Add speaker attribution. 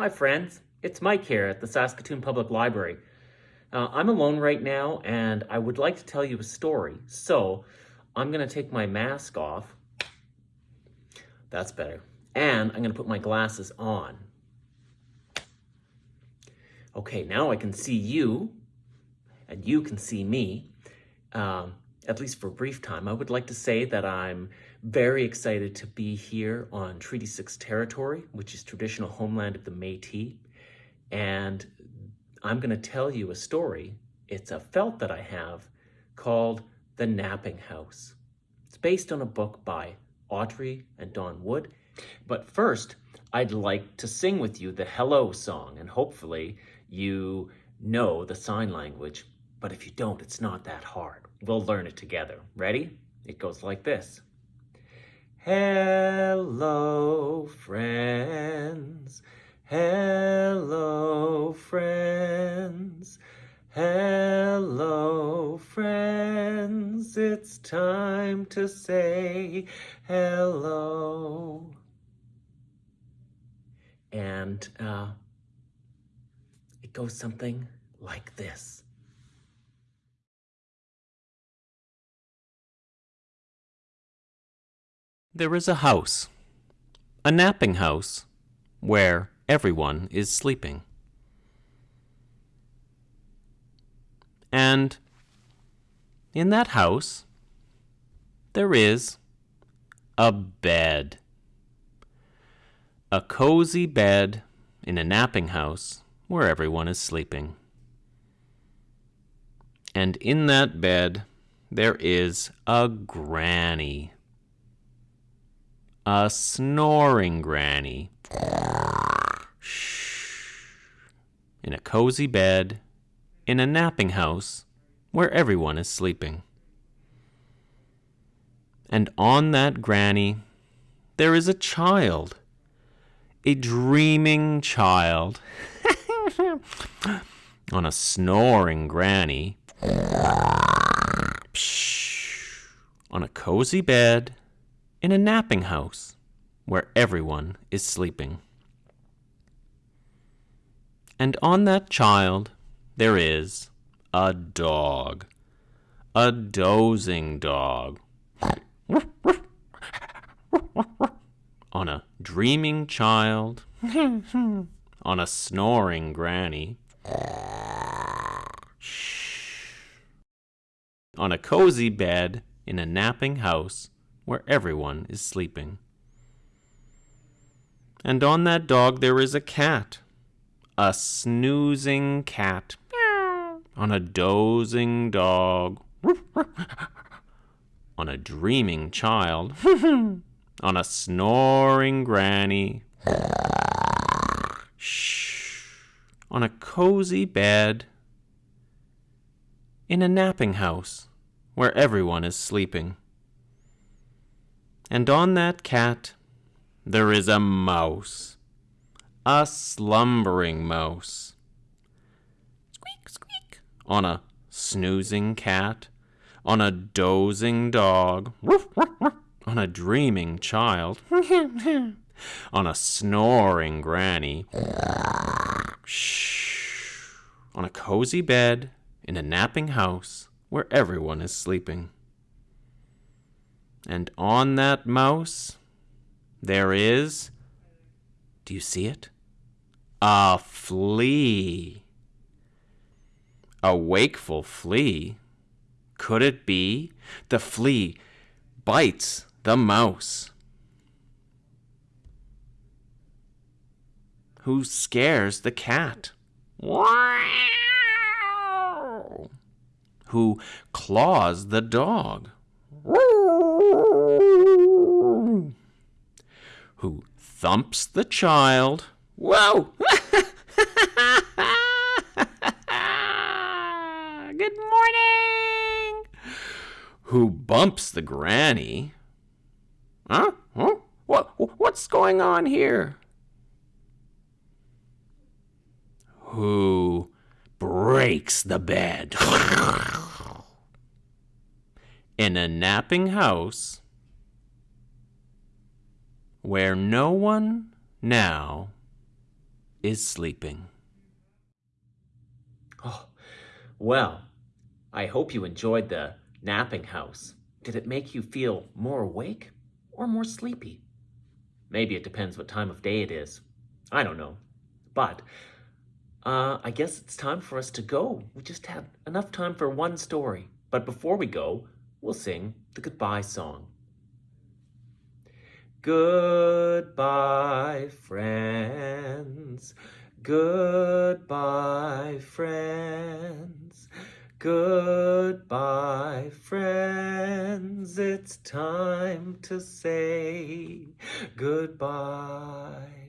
Speaker 1: Hi, friends. It's Mike here at the Saskatoon Public Library. Uh, I'm alone right now, and I would like to tell you a story. So I'm going to take my mask off. That's better. And I'm going to put my glasses on. Okay, now I can see you, and you can see me. Um, at least for a brief time, I would like to say that I'm very excited to be here on Treaty 6 territory, which is traditional homeland of the Métis. And I'm going to tell you a story. It's a felt that I have called The Napping House. It's based on a book by Audrey and Don Wood. But first, I'd like to sing with you the Hello song, and hopefully you know the sign language. But if you don't, it's not that hard. We'll learn it together. Ready? It goes like this. Hello, friends. Hello, friends. Hello, friends. It's time to say hello. And uh, it goes something like this. There is a house, a napping house, where everyone is sleeping. And in that house, there is a bed. A cozy bed in a napping house where everyone is sleeping. And in that bed, there is a granny a snoring granny. In a cozy bed, in a napping house, where everyone is sleeping. And on that granny, there is a child, a dreaming child, on a snoring granny, on a cozy bed, in a napping house where everyone is sleeping. And on that child there is a dog, a dozing dog. on a dreaming child, on a snoring granny, on a cozy bed in a napping house where everyone is sleeping. And on that dog there is a cat, a snoozing cat, on a dozing dog, on a dreaming child, on a snoring granny, on a cozy bed, in a napping house where everyone is sleeping. And on that cat there is a mouse, a slumbering mouse. Squeak, squeak. On a snoozing cat, on a dozing dog, woof, woof, woof, on a dreaming child, on a snoring granny, shh, on a cozy bed in a napping house where everyone is sleeping. And on that mouse, there is, do you see it? A flea. A wakeful flea. Could it be? The flea bites the mouse. Who scares the cat? Who claws the dog? Who thumps the child. Whoa! Good morning! Who bumps the granny. Huh? huh? What, what's going on here? Who breaks the bed? In a napping house, where no one now
Speaker 2: is sleeping.
Speaker 1: Oh, well, I hope you enjoyed the napping house. Did it make you feel more awake or more sleepy? Maybe it depends what time of day it is. I don't know. But uh, I guess it's time for us to go. We just had enough time for one story. But before we go, we'll sing the goodbye song. Goodbye, friends. Goodbye, friends. Goodbye, friends. It's time to say goodbye.